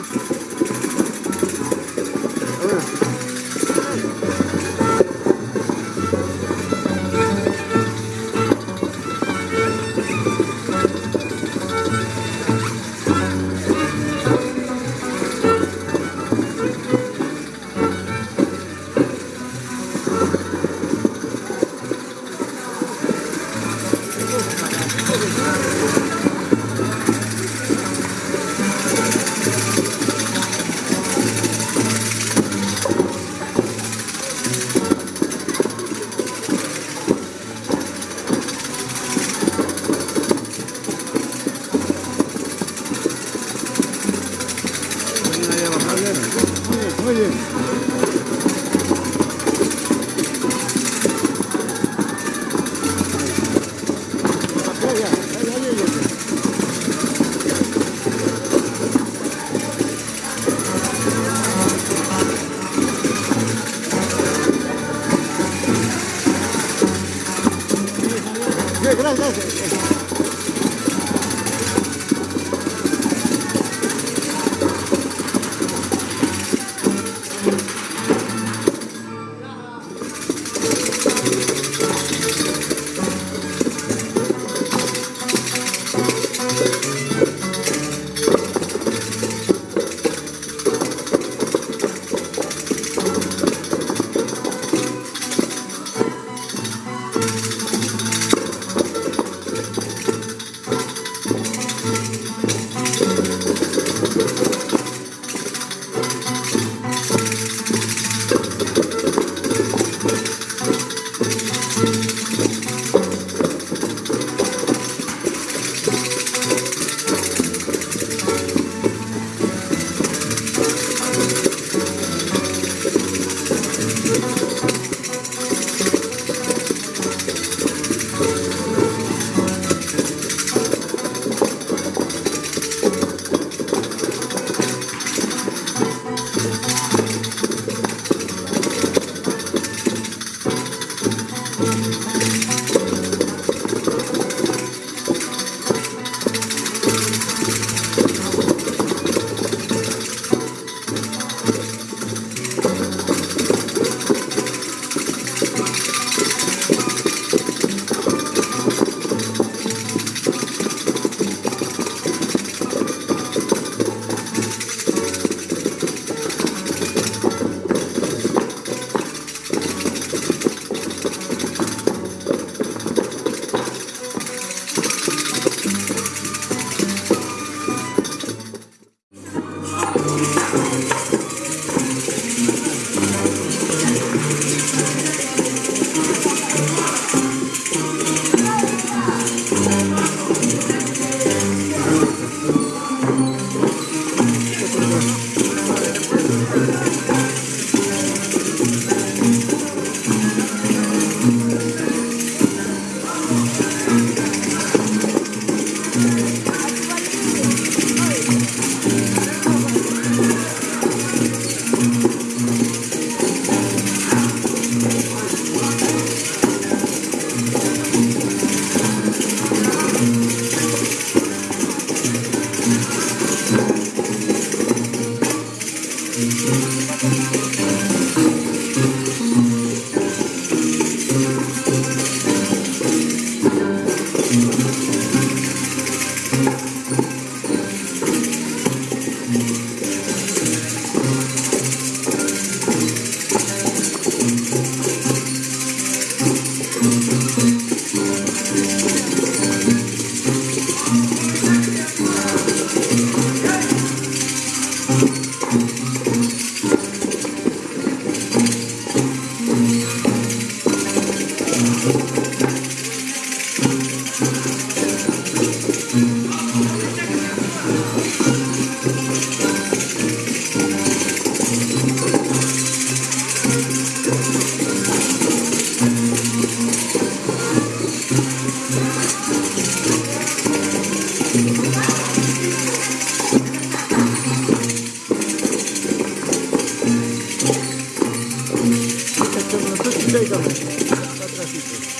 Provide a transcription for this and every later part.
な people.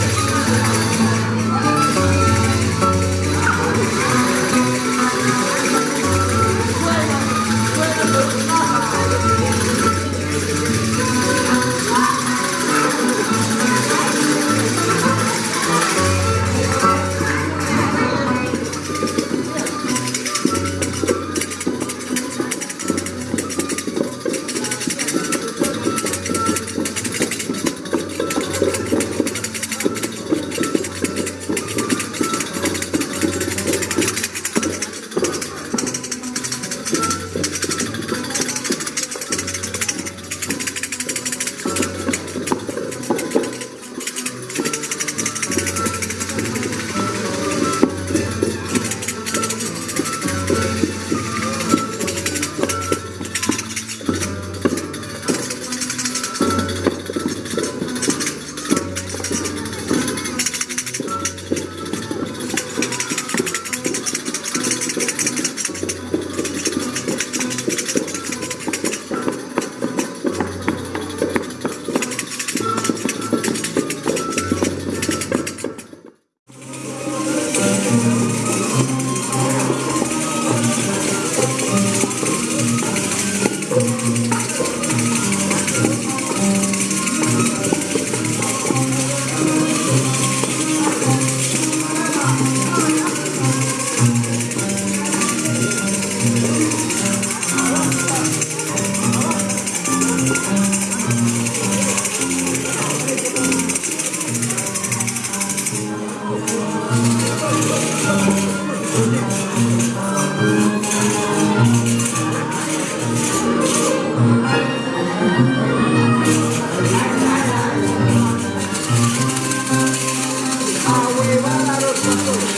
Música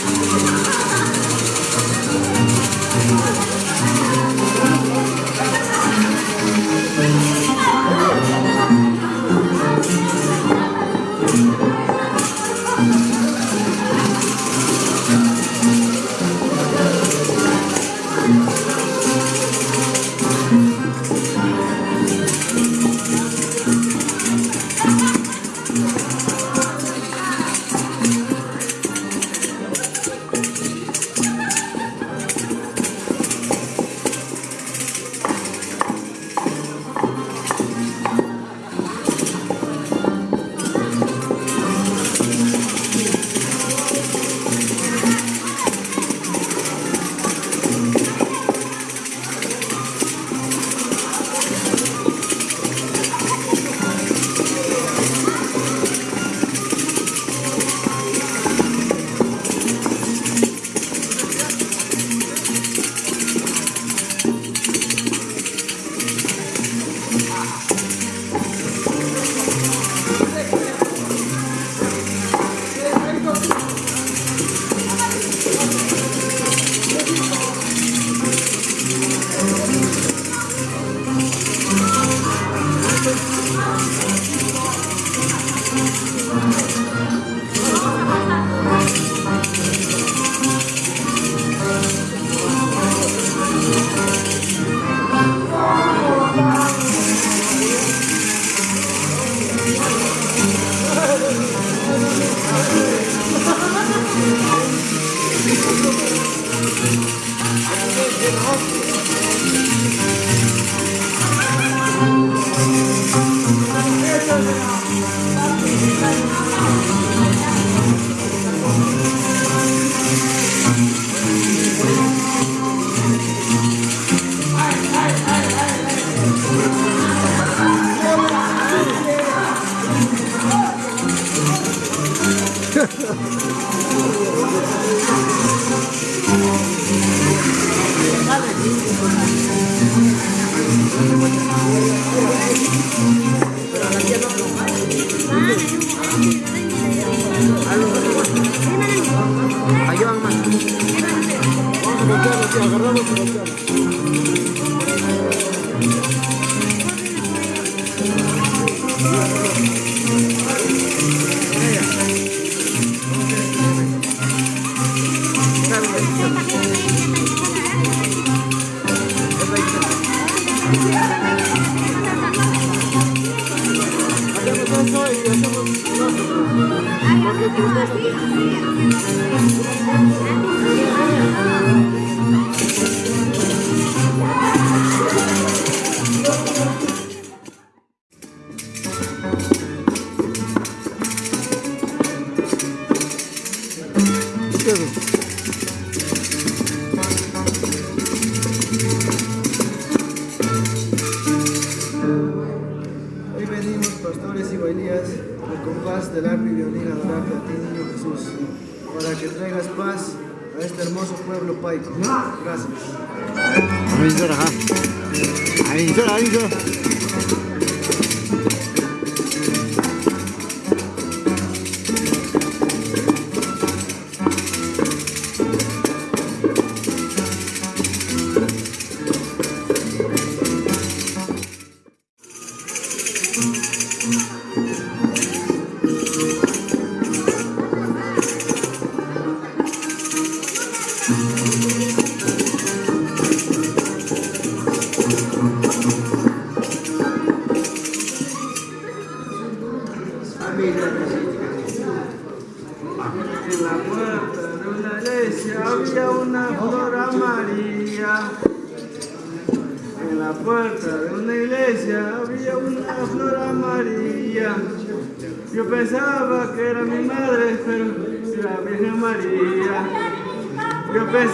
you.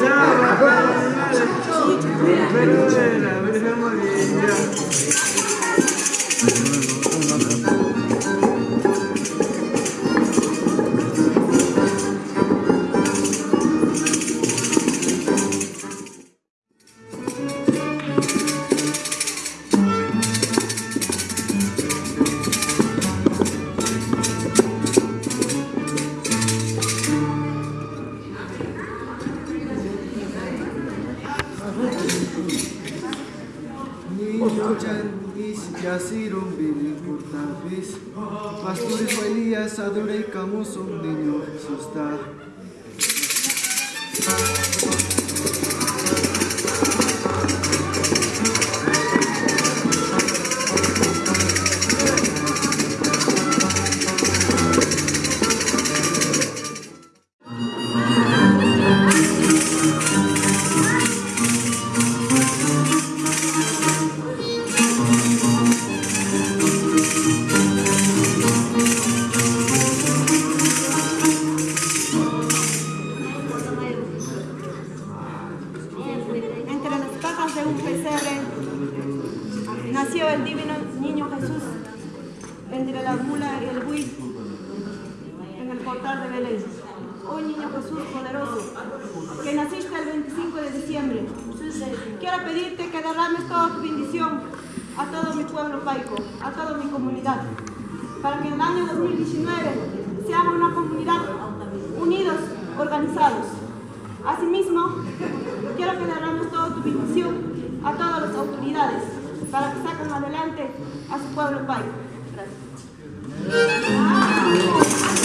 Exato. Rodolfo Elías, Adore y Camus, un niño asustado. Quiero pedirte que derrames toda tu bendición a todo mi pueblo paico, a toda mi comunidad, para que en el año 2019 seamos una comunidad unidos, organizados. Asimismo, quiero que derrames toda tu bendición a todas las autoridades, para que saquen adelante a su pueblo paico. Gracias.